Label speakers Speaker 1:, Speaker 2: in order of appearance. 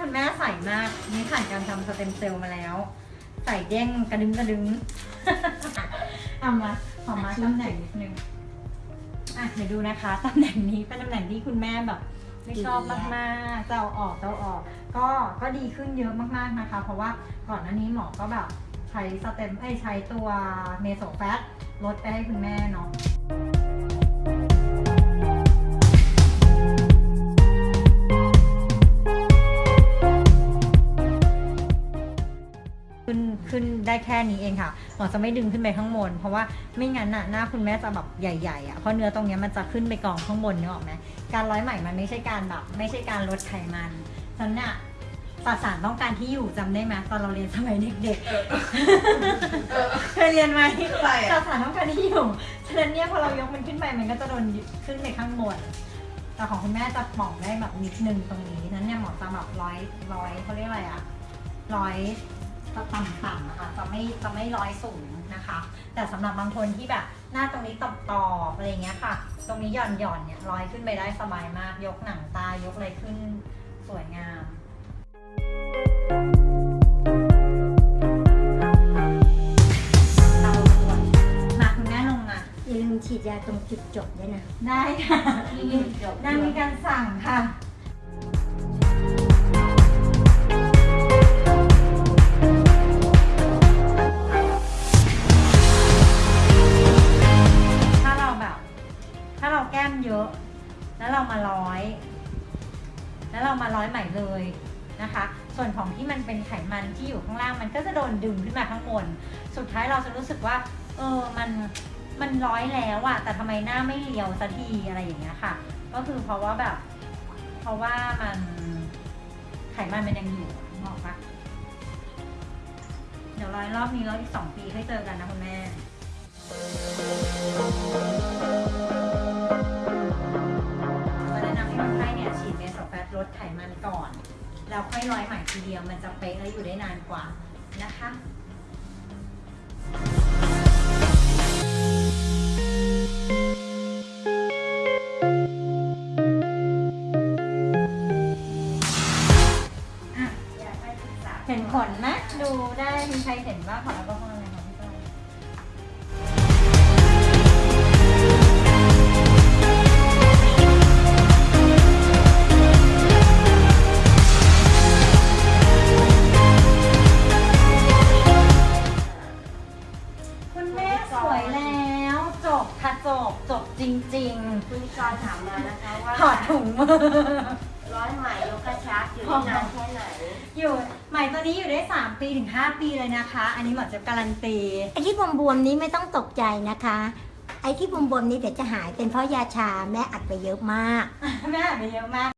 Speaker 1: คุณแม่ใสมากนี่ผ่านการทำสเต็มเซลล์มาแล้ว ใส่เด้งกระดึงกระดึงเอามาขอมาตำแหน่งนิดนึงอะเดี๋ยวดูนะคะตำแหน่งนี้เป็นตำแหน่งที่คุณแม่แบบไม่ชอบมากๆจะเอาออกจะเอาออก ก็ก็ดีขึ้นเยอะมากๆนะคะ เพราะว่าก่อนหน้านี้หมอก็แบบใช้สเต็มไอยใช้ตัวเมโซแฟตลดไปให้คุณแม่เนาะ ได้แค่นี้เองค่ะหมอจะไม่ดึงขึ้นไปข้างบน เพราะว่าไม่งั้นน่ะหน้าคุณแม่จะแบบใหญ่ๆอะเพราะเนื้อตรงเนี้ยมันจะขึ้นไปกองข้างบนนึกออกไหมการร้อยไหมมันไม่ใช่การแบบไม่ใช่การลดไขมันฉะนันน่ะสสารต้องการที่อยู่จำได้ไหมตอนเราเรียนสมัยเด็กๆเคยเรียนไหม
Speaker 2: อะไร
Speaker 1: ส
Speaker 2: อะ
Speaker 1: สารต้องการที่อยู่ฉะนั้นเนี่ยพอเรายกมันขึ้นไปมันก็จะโดนยึดขึ้นไปข้างบนแต่ของคุณแม่จะป่องได้แบบนิดนึงตรงนี้นั้นเนี่ยหมอจะแบบร้อยร้อยเขาเรียกอะไรอะร้อย จะต่ำๆนะคะจะไม่จะไม่ร้อยสูงนะคะ แต่สำหรับบางคนที่แบบหน้าตรงนี้ตอบๆอะไรอย่างเงี้ยค่ะ ตรงนี้หย่อนหย่อนๆเนี่ยร้อยขึ้นไปได้สบายมาก ยกหนังตายกอะไรขึ้นสวยงามเอาส่วนมาคุณแม่ลงมา
Speaker 3: อย่าลืมฉีดยาตรงจุดจบด้วยนะ
Speaker 1: ได้ค่ะได้มีการสั่งค่ะ แล้วเรามาร้อยใหม่เลยนะคะ ส่วนของที่มันเป็นไขมันที่อยู่ข้างล่างมันก็จะโดนดึงขึ้นมาข้างบน สุดท้ายเราจะรู้สึกว่า เออ มัน มันร้อยแล้วอะแต่ทำไมหน้าไม่เรียวสักทีอะไรอย่างเงี้ยค่ะ ก็คือเพราะว่าแบบ เพราะว่ามันไขมันมันยังอยู่บอกปะเดี๋ยวร้อยรอบนี้แล้วอีกสองปีค่อยเจอกันนะคุณแม่ แล้วค่อยร้อยใหม่ทีเดียวมันจะเป๊ะและอยู่ได้นานกว่านะคะเห็นผลไหมดูได้มีใครเห็นบ้างขอแอลก จบจริง
Speaker 2: คุณนิกรถามมานะคะว่า
Speaker 1: ๆ ถอดถุงมือ
Speaker 2: ร้อยไหมยกกระชับอยู่ได้นานแค่ไหน
Speaker 1: อยู่ใหม่ตัวนี้อยู่ได้ 3 ปีถึง 5 ปีเลยนะคะ อันนี้หมอจะการันตี
Speaker 3: ไอ้ที่บวมๆนี้ไม่ต้องตกใจนะคะ ไอ้ที่บวมๆนี้เดี๋ยวจะหายเป็นเพราะยาชาแม่อัดไปเยอะมาก
Speaker 1: แม่อ่านไปเยอะมาก